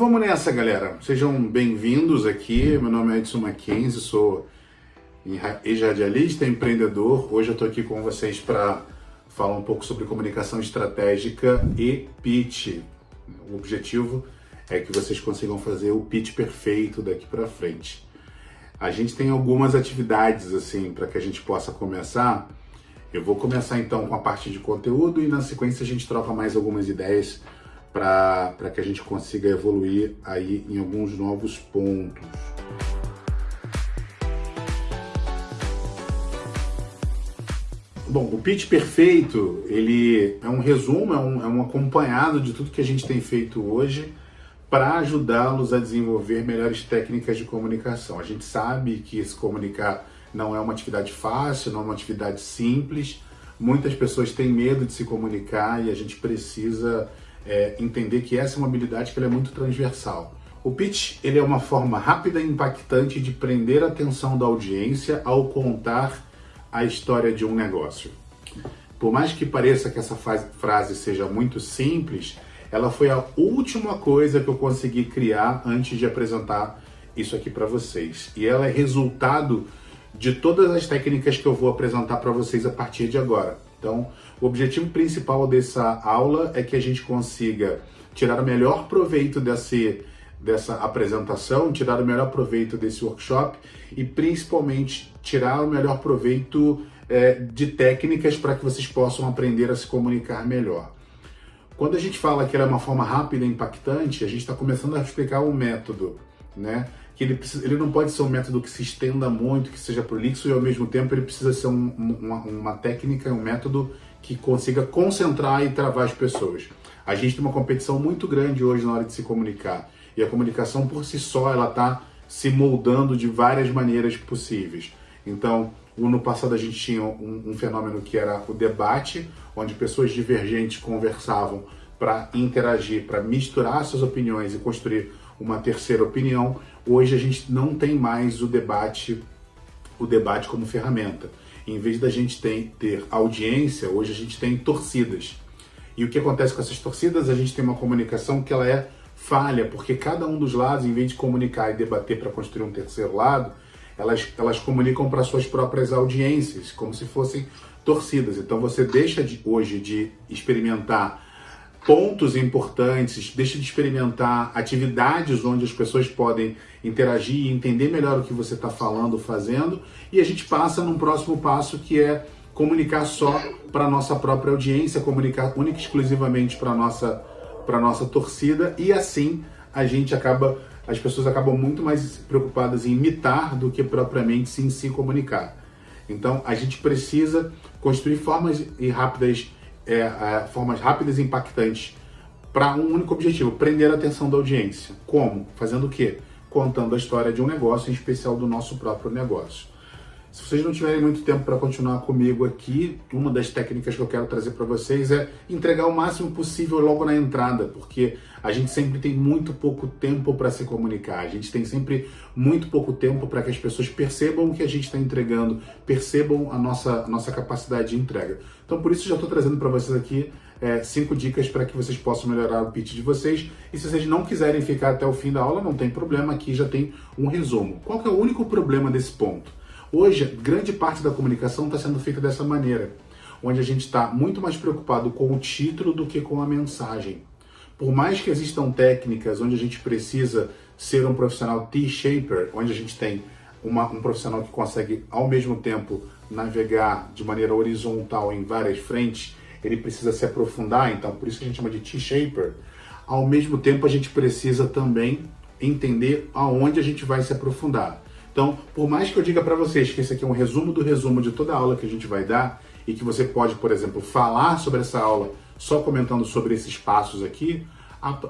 vamos nessa, galera. Sejam bem-vindos aqui. Meu nome é Edson Mackenzie, sou ex-radialista, empreendedor. Hoje eu estou aqui com vocês para falar um pouco sobre comunicação estratégica e pitch. O objetivo é que vocês consigam fazer o pitch perfeito daqui para frente. A gente tem algumas atividades assim para que a gente possa começar. Eu vou começar então com a parte de conteúdo e na sequência a gente troca mais algumas ideias para que a gente consiga evoluir aí em alguns novos pontos. Bom, o pitch perfeito, ele é um resumo, é um, é um acompanhado de tudo que a gente tem feito hoje para ajudá-los a desenvolver melhores técnicas de comunicação. A gente sabe que se comunicar não é uma atividade fácil, não é uma atividade simples. Muitas pessoas têm medo de se comunicar e a gente precisa é, entender que essa é uma habilidade que é muito transversal. O pitch ele é uma forma rápida e impactante de prender a atenção da audiência ao contar a história de um negócio. Por mais que pareça que essa frase seja muito simples, ela foi a última coisa que eu consegui criar antes de apresentar isso aqui para vocês. E ela é resultado de todas as técnicas que eu vou apresentar para vocês a partir de agora. Então, o objetivo principal dessa aula é que a gente consiga tirar o melhor proveito desse, dessa apresentação, tirar o melhor proveito desse workshop e principalmente tirar o melhor proveito é, de técnicas para que vocês possam aprender a se comunicar melhor. Quando a gente fala que ela é uma forma rápida e impactante, a gente está começando a explicar um método, né? que ele, precisa, ele não pode ser um método que se estenda muito, que seja prolixo e ao mesmo tempo ele precisa ser um, uma, uma técnica, um método que consiga concentrar e travar as pessoas. A gente tem uma competição muito grande hoje na hora de se comunicar e a comunicação por si só ela está se moldando de várias maneiras possíveis. Então, no passado a gente tinha um, um fenômeno que era o debate, onde pessoas divergentes conversavam para interagir, para misturar suas opiniões e construir uma terceira opinião. Hoje a gente não tem mais o debate, o debate como ferramenta. Em vez da gente ter, audiência, hoje a gente tem torcidas. E o que acontece com essas torcidas? A gente tem uma comunicação que ela é falha, porque cada um dos lados, em vez de comunicar e debater para construir um terceiro lado, elas, elas comunicam para suas próprias audiências, como se fossem torcidas. Então você deixa de, hoje de experimentar pontos importantes, deixa de experimentar atividades onde as pessoas podem interagir e entender melhor o que você está falando, fazendo, e a gente passa num próximo passo que é comunicar só para nossa própria audiência, comunicar única e exclusivamente para nossa, nossa torcida, e assim a gente acaba, as pessoas acabam muito mais preocupadas em imitar do que propriamente sim se comunicar. Então a gente precisa construir formas e rápidas é, é, formas rápidas e impactantes para um único objetivo, prender a atenção da audiência. Como? Fazendo o quê? Contando a história de um negócio, em especial do nosso próprio negócio. Se vocês não tiverem muito tempo para continuar comigo aqui, uma das técnicas que eu quero trazer para vocês é entregar o máximo possível logo na entrada, porque a gente sempre tem muito pouco tempo para se comunicar, a gente tem sempre muito pouco tempo para que as pessoas percebam o que a gente está entregando, percebam a nossa, a nossa capacidade de entrega. Então, por isso, já estou trazendo para vocês aqui é, cinco dicas para que vocês possam melhorar o pitch de vocês. E se vocês não quiserem ficar até o fim da aula, não tem problema, aqui já tem um resumo. Qual é o único problema desse ponto? Hoje, grande parte da comunicação está sendo feita dessa maneira, onde a gente está muito mais preocupado com o título do que com a mensagem. Por mais que existam técnicas onde a gente precisa ser um profissional T-shaper, onde a gente tem uma, um profissional que consegue, ao mesmo tempo, navegar de maneira horizontal em várias frentes, ele precisa se aprofundar, então por isso a gente chama de T-shaper. Ao mesmo tempo, a gente precisa também entender aonde a gente vai se aprofundar. Então, por mais que eu diga para vocês que esse aqui é um resumo do resumo de toda a aula que a gente vai dar e que você pode, por exemplo, falar sobre essa aula só comentando sobre esses passos aqui,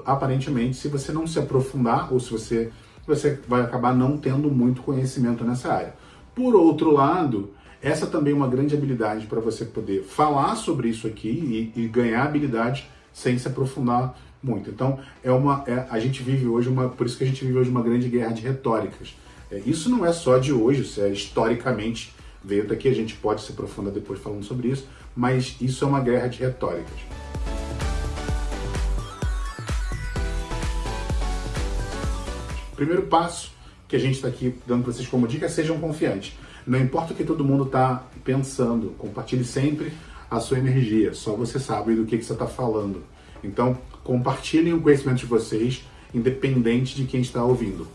aparentemente, se você não se aprofundar ou se você você vai acabar não tendo muito conhecimento nessa área. Por outro lado, essa também é uma grande habilidade para você poder falar sobre isso aqui e, e, ganhar habilidade sem se aprofundar muito. Então, é uma, é, a gente vive hoje uma, por isso que a gente vive hoje uma grande guerra de retóricas. É, isso não é só de hoje, isso é historicamente veio daqui, a gente pode se aprofundar depois falando sobre isso, mas isso é uma guerra de retóricas. primeiro passo que a gente está aqui dando para vocês como dica é sejam confiantes. Não importa o que todo mundo está pensando, compartilhe sempre a sua energia, só você sabe do que, que você está falando. Então, compartilhem o conhecimento de vocês, independente de quem está ouvindo.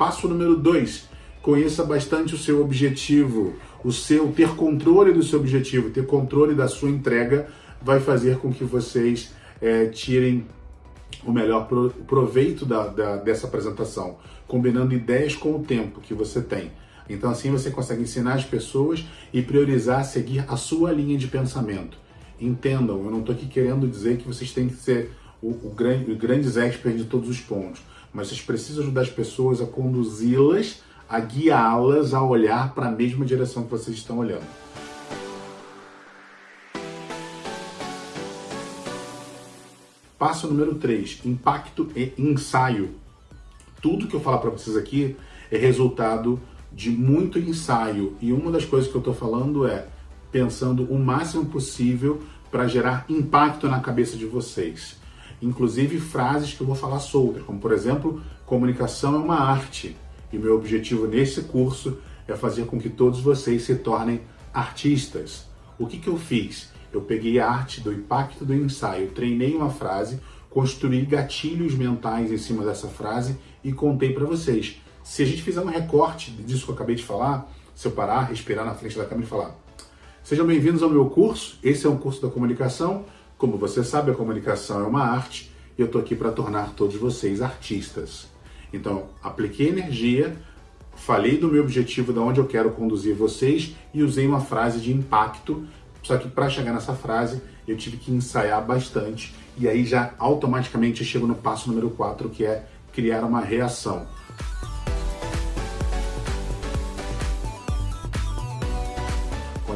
Passo número 2. Conheça bastante o seu objetivo. O seu ter controle do seu objetivo, ter controle da sua entrega, vai fazer com que vocês é, tirem o melhor proveito da, da, dessa apresentação, combinando ideias com o tempo que você tem. Então assim você consegue ensinar as pessoas e priorizar seguir a sua linha de pensamento. Entendam, eu não estou aqui querendo dizer que vocês têm que ser o, o grande, grandes experts de todos os pontos, mas vocês precisam ajudar as pessoas a conduzi-las, a guiá-las a olhar para a mesma direção que vocês estão olhando. Passo número 3, impacto e ensaio. Tudo que eu falar para vocês aqui é resultado de muito ensaio. E uma das coisas que eu estou falando é pensando o máximo possível para gerar impacto na cabeça de vocês. Inclusive frases que eu vou falar soltas, como por exemplo, comunicação é uma arte. E meu objetivo nesse curso é fazer com que todos vocês se tornem artistas. O que, que eu fiz? Eu peguei a arte do impacto do ensaio, treinei uma frase, construí gatilhos mentais em cima dessa frase e contei para vocês. Se a gente fizer um recorte disso que eu acabei de falar, se eu parar, respirar na frente da câmera e falar Sejam bem-vindos ao meu curso, esse é um curso da comunicação. Como você sabe, a comunicação é uma arte e eu estou aqui para tornar todos vocês artistas. Então, apliquei energia, falei do meu objetivo, de onde eu quero conduzir vocês e usei uma frase de impacto. Só que para chegar nessa frase, eu tive que ensaiar bastante e aí já automaticamente eu chego no passo número 4, que é criar uma reação.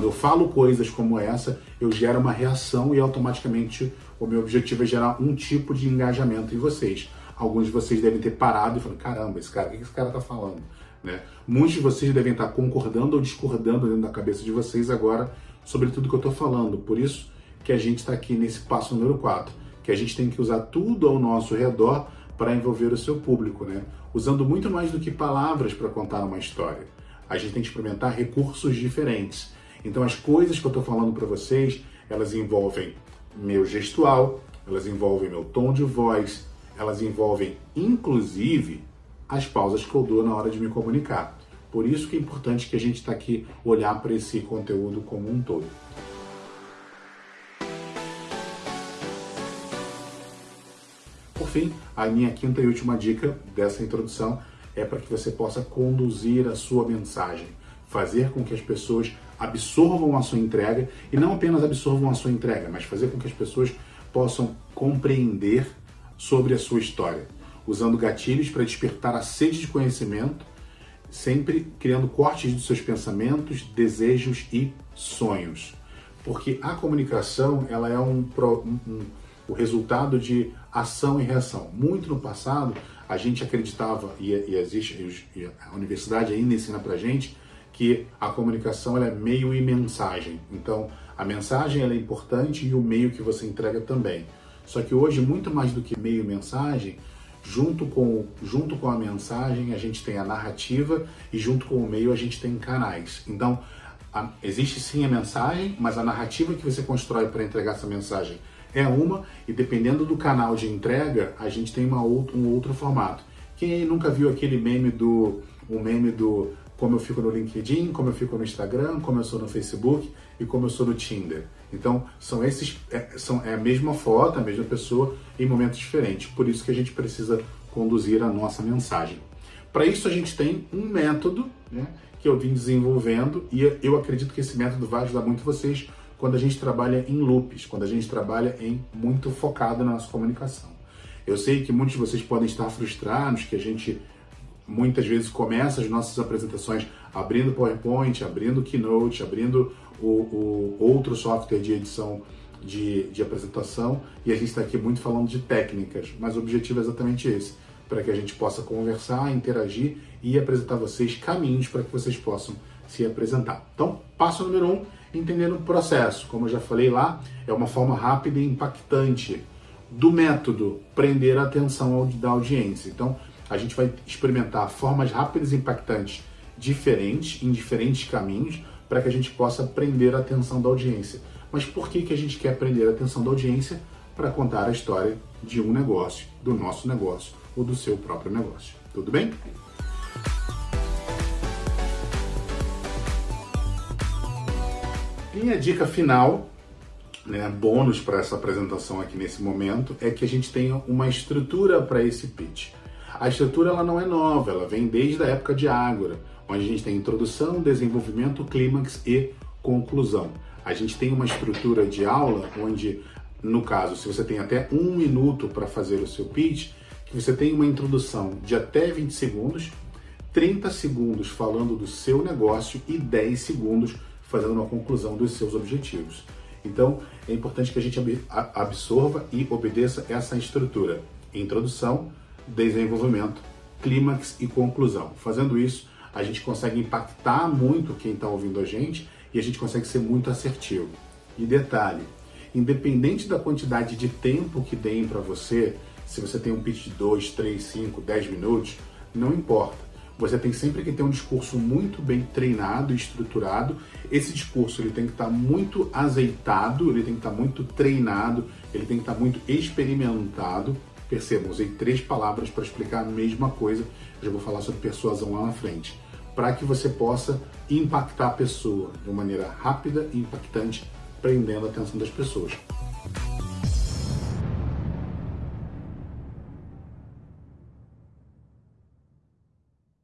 Quando eu falo coisas como essa, eu gero uma reação e automaticamente o meu objetivo é gerar um tipo de engajamento em vocês. Alguns de vocês devem ter parado e falado, caramba, esse cara, o que esse cara está falando? Né? Muitos de vocês devem estar concordando ou discordando dentro da cabeça de vocês agora sobre tudo que eu estou falando. Por isso que a gente está aqui nesse passo número 4, que a gente tem que usar tudo ao nosso redor para envolver o seu público, né? usando muito mais do que palavras para contar uma história. A gente tem que experimentar recursos diferentes. Então as coisas que eu estou falando para vocês, elas envolvem meu gestual, elas envolvem meu tom de voz, elas envolvem inclusive as pausas que eu dou na hora de me comunicar. Por isso que é importante que a gente está aqui olhar para esse conteúdo como um todo. Por fim, a minha quinta e última dica dessa introdução é para que você possa conduzir a sua mensagem, fazer com que as pessoas absorvam a sua entrega e não apenas absorvam a sua entrega, mas fazer com que as pessoas possam compreender sobre a sua história, usando gatilhos para despertar a sede de conhecimento, sempre criando cortes de seus pensamentos, desejos e sonhos. Porque a comunicação ela é um, um, um o resultado de ação e reação. Muito no passado, a gente acreditava, e, e existe, e a universidade ainda ensina pra gente, que a comunicação é meio e mensagem. Então, a mensagem é importante e o meio que você entrega também. Só que hoje, muito mais do que meio e mensagem, junto com, junto com a mensagem, a gente tem a narrativa e junto com o meio a gente tem canais. Então, a, existe sim a mensagem, mas a narrativa que você constrói para entregar essa mensagem é uma, e dependendo do canal de entrega, a gente tem uma outra, um outro formato. Quem nunca viu aquele meme do, o meme do como eu fico no LinkedIn, como eu fico no Instagram, como eu sou no Facebook e como eu sou no Tinder. Então, são esses, é, são, é a mesma foto, a mesma pessoa em momentos diferentes. Por isso que a gente precisa conduzir a nossa mensagem. Para isso, a gente tem um método né, que eu vim desenvolvendo e eu acredito que esse método vai ajudar muito vocês quando a gente trabalha em loops, quando a gente trabalha em muito focado na nossa comunicação. Eu sei que muitos de vocês podem estar frustrados que a gente muitas vezes começa as nossas apresentações abrindo PowerPoint, abrindo Keynote, abrindo o, o outro software de edição de, de apresentação e a gente está aqui muito falando de técnicas, mas o objetivo é exatamente esse, para que a gente possa conversar, interagir e apresentar a vocês caminhos para que vocês possam se apresentar. Então, passo número um, entendendo o processo. Como eu já falei lá, é uma forma rápida e impactante do método prender a atenção da audiência. Então, a gente vai experimentar formas rápidas e impactantes diferentes, em diferentes caminhos, para que a gente possa prender a atenção da audiência. Mas por que, que a gente quer prender a atenção da audiência? Para contar a história de um negócio, do nosso negócio ou do seu próprio negócio. Tudo bem? Minha dica final, né, bônus para essa apresentação aqui nesse momento, é que a gente tenha uma estrutura para esse pitch. A estrutura ela não é nova, ela vem desde a época de Ágora, onde a gente tem introdução, desenvolvimento, clímax e conclusão. A gente tem uma estrutura de aula onde, no caso, se você tem até um minuto para fazer o seu pitch, que você tem uma introdução de até 20 segundos, 30 segundos falando do seu negócio e 10 segundos fazendo uma conclusão dos seus objetivos. Então, é importante que a gente absorva e obedeça essa estrutura. Introdução, desenvolvimento, clímax e conclusão. Fazendo isso, a gente consegue impactar muito quem está ouvindo a gente e a gente consegue ser muito assertivo. E detalhe, independente da quantidade de tempo que deem para você, se você tem um pitch de 2, 3, 5, 10 minutos, não importa. Você tem sempre que ter um discurso muito bem treinado e estruturado. Esse discurso ele tem que estar tá muito azeitado, ele tem que estar tá muito treinado, ele tem que estar tá muito experimentado Percebam, usei três palavras para explicar a mesma coisa. Eu já vou falar sobre persuasão lá na frente. Para que você possa impactar a pessoa de maneira rápida e impactante, prendendo a atenção das pessoas.